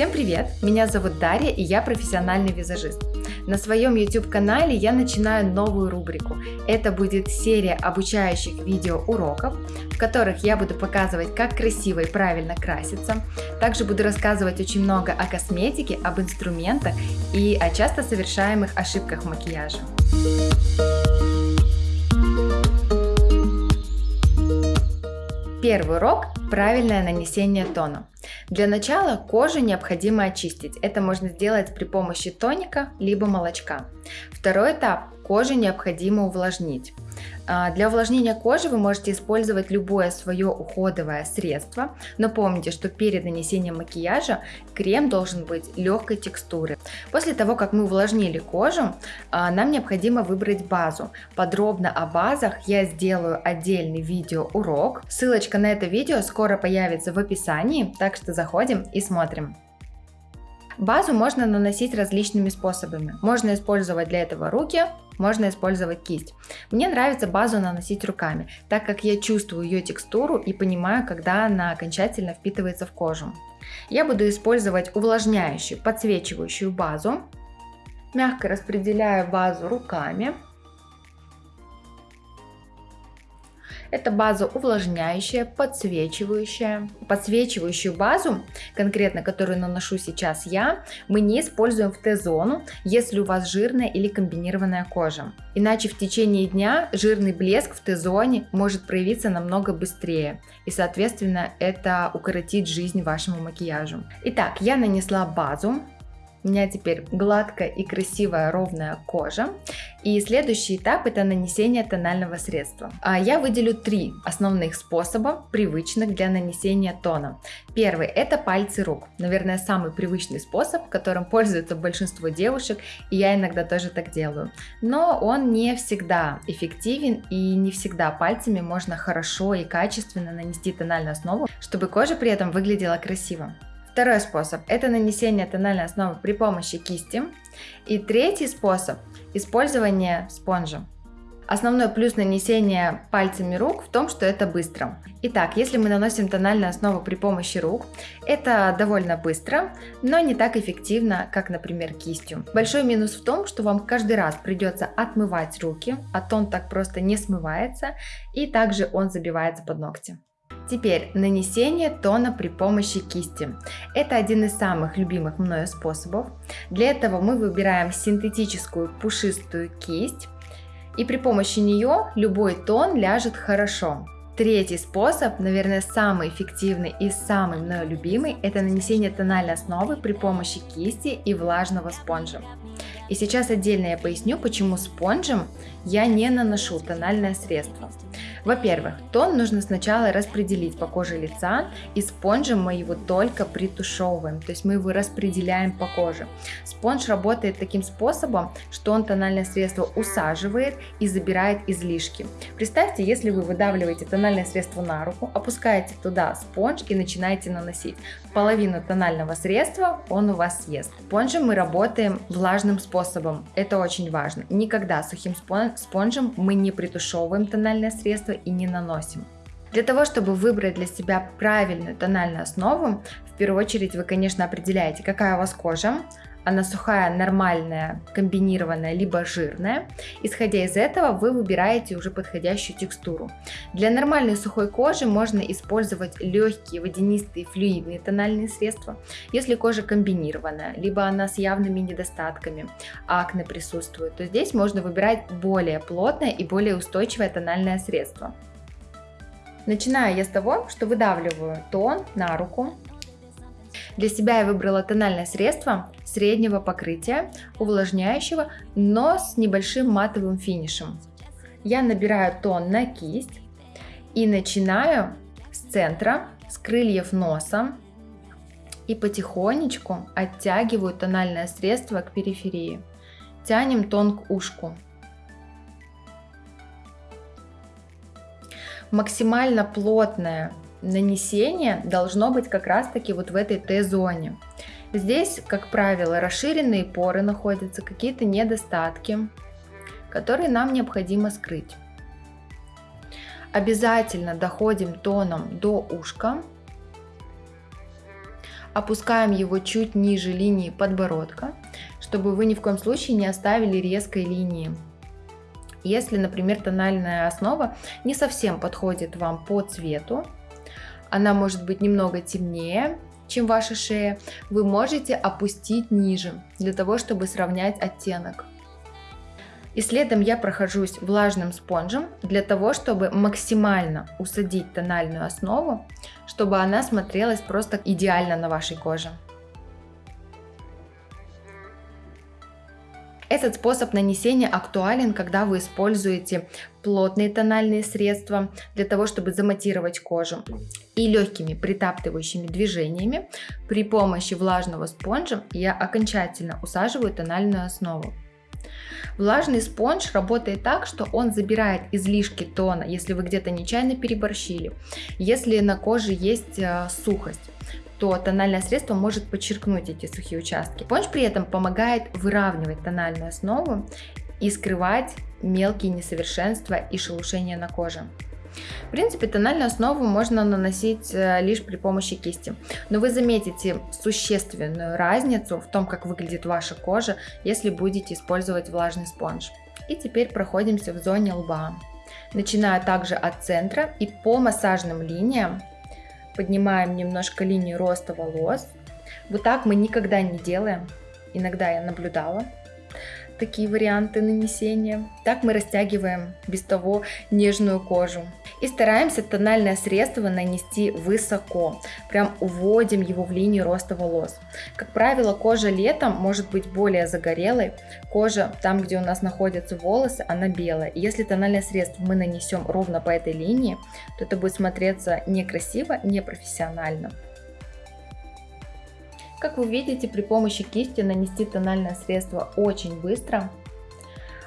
Всем привет! Меня зовут Дарья и я профессиональный визажист. На своем YouTube канале я начинаю новую рубрику. Это будет серия обучающих видео уроков, в которых я буду показывать, как красиво и правильно краситься. Также буду рассказывать очень много о косметике, об инструментах и о часто совершаемых ошибках макияжа. Первый урок – правильное нанесение тона. Для начала кожу необходимо очистить. Это можно сделать при помощи тоника либо молочка. Второй этап – кожу необходимо увлажнить. А, для увлажнения кожи вы можете использовать любое свое уходовое средство, но помните, что перед нанесением макияжа крем должен быть легкой текстуры. После того, как мы увлажнили кожу, а, нам необходимо выбрать базу. Подробно о базах я сделаю отдельный видеоурок. Ссылочка на это видео скоро появится в описании, так что заходим и смотрим. Базу можно наносить различными способами. Можно использовать для этого руки, можно использовать кисть. Мне нравится базу наносить руками, так как я чувствую ее текстуру и понимаю, когда она окончательно впитывается в кожу. Я буду использовать увлажняющую, подсвечивающую базу. Мягко распределяю базу руками. Это база увлажняющая, подсвечивающая. Подсвечивающую базу, конкретно которую наношу сейчас я, мы не используем в Т-зону, если у вас жирная или комбинированная кожа. Иначе в течение дня жирный блеск в Т-зоне может проявиться намного быстрее. И соответственно это укоротит жизнь вашему макияжу. Итак, я нанесла базу. У меня теперь гладкая и красивая ровная кожа. И следующий этап это нанесение тонального средства. А я выделю три основных способа, привычных для нанесения тона. Первый это пальцы рук. Наверное, самый привычный способ, которым пользуется большинство девушек, и я иногда тоже так делаю. Но он не всегда эффективен, и не всегда пальцами можно хорошо и качественно нанести тональную основу, чтобы кожа при этом выглядела красиво. Второй способ – это нанесение тональной основы при помощи кисти. И третий способ – использование спонжа. Основной плюс нанесения пальцами рук в том, что это быстро. Итак, если мы наносим тональную основу при помощи рук, это довольно быстро, но не так эффективно, как, например, кистью. Большой минус в том, что вам каждый раз придется отмывать руки, а тон так просто не смывается, и также он забивается под ногти. Теперь нанесение тона при помощи кисти. Это один из самых любимых мною способов. Для этого мы выбираем синтетическую пушистую кисть и при помощи нее любой тон ляжет хорошо. Третий способ, наверное, самый эффективный и самый мною любимый, это нанесение тональной основы при помощи кисти и влажного спонжа. И сейчас отдельно я поясню, почему спонжем я не наношу тональное средство. Во-первых, тон нужно сначала распределить по коже лица, и спонжем мы его только притушевываем, то есть мы его распределяем по коже. Спонж работает таким способом, что он тональное средство усаживает и забирает излишки. Представьте, если вы выдавливаете тональное средство на руку, опускаете туда спонж и начинаете наносить. Половину тонального средства он у вас съест. Спонжем мы работаем влажным способом, это очень важно. Никогда сухим спонжем мы не притушевываем тональное средство, и не наносим. Для того, чтобы выбрать для себя правильную тональную основу, в первую очередь вы, конечно, определяете, какая у вас кожа, она сухая, нормальная, комбинированная, либо жирная. Исходя из этого, вы выбираете уже подходящую текстуру. Для нормальной сухой кожи можно использовать легкие водянистые флюидные тональные средства. Если кожа комбинированная, либо она с явными недостатками, акне присутствует, то здесь можно выбирать более плотное и более устойчивое тональное средство. Начинаю я с того, что выдавливаю тон на руку, для себя я выбрала тональное средство среднего покрытия, увлажняющего, но с небольшим матовым финишем. Я набираю тон на кисть и начинаю с центра, с крыльев носа и потихонечку оттягиваю тональное средство к периферии. Тянем тон к ушку. Максимально плотная нанесение должно быть как раз таки вот в этой Т-зоне. Здесь, как правило, расширенные поры находятся, какие-то недостатки, которые нам необходимо скрыть. Обязательно доходим тоном до ушка, Опускаем его чуть ниже линии подбородка, чтобы вы ни в коем случае не оставили резкой линии. Если, например, тональная основа не совсем подходит вам по цвету, она может быть немного темнее, чем ваша шея, вы можете опустить ниже, для того, чтобы сравнять оттенок. И следом я прохожусь влажным спонжем для того, чтобы максимально усадить тональную основу, чтобы она смотрелась просто идеально на вашей коже. Этот способ нанесения актуален, когда вы используете плотные тональные средства для того, чтобы заматировать кожу. И легкими притаптывающими движениями при помощи влажного спонжа я окончательно усаживаю тональную основу. Влажный спонж работает так, что он забирает излишки тона, если вы где-то нечаянно переборщили, если на коже есть э, сухость то тональное средство может подчеркнуть эти сухие участки. Спонж при этом помогает выравнивать тональную основу и скрывать мелкие несовершенства и шелушения на коже. В принципе, тональную основу можно наносить э, лишь при помощи кисти, но вы заметите существенную разницу в том, как выглядит ваша кожа, если будете использовать влажный спонж. И теперь проходимся в зоне лба. Начиная также от центра и по массажным линиям поднимаем немножко линию роста волос. Вот так мы никогда не делаем. Иногда я наблюдала такие варианты нанесения. Так мы растягиваем без того нежную кожу. И стараемся тональное средство нанести высоко. Прям уводим его в линию роста волос. Как правило, кожа летом может быть более загорелой. Кожа, там где у нас находятся волосы, она белая. Если тональное средство мы нанесем ровно по этой линии, то это будет смотреться некрасиво, непрофессионально. Как вы видите, при помощи кисти нанести тональное средство очень быстро.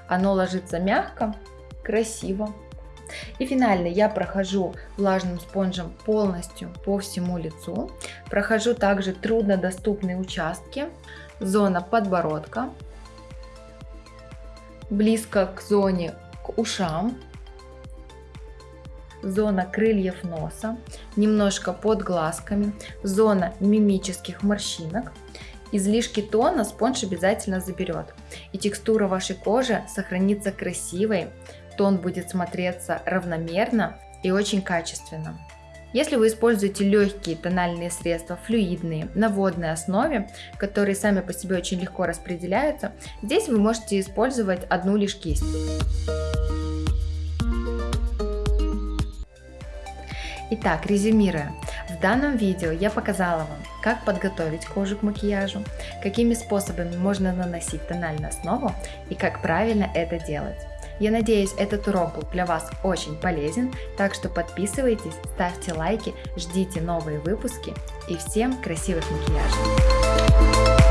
Оно ложится мягко, красиво. И финально я прохожу влажным спонжем полностью по всему лицу. Прохожу также труднодоступные участки. Зона подбородка. Близко к зоне к ушам зона крыльев носа, немножко под глазками, зона мимических морщинок. Излишки тона спонж обязательно заберет, и текстура вашей кожи сохранится красивой, тон будет смотреться равномерно и очень качественно. Если вы используете легкие тональные средства, флюидные, на водной основе, которые сами по себе очень легко распределяются, здесь вы можете использовать одну лишь кисть. Итак, резюмируя, в данном видео я показала вам, как подготовить кожу к макияжу, какими способами можно наносить тональную основу и как правильно это делать. Я надеюсь, этот урок был для вас очень полезен, так что подписывайтесь, ставьте лайки, ждите новые выпуски и всем красивых макияжей!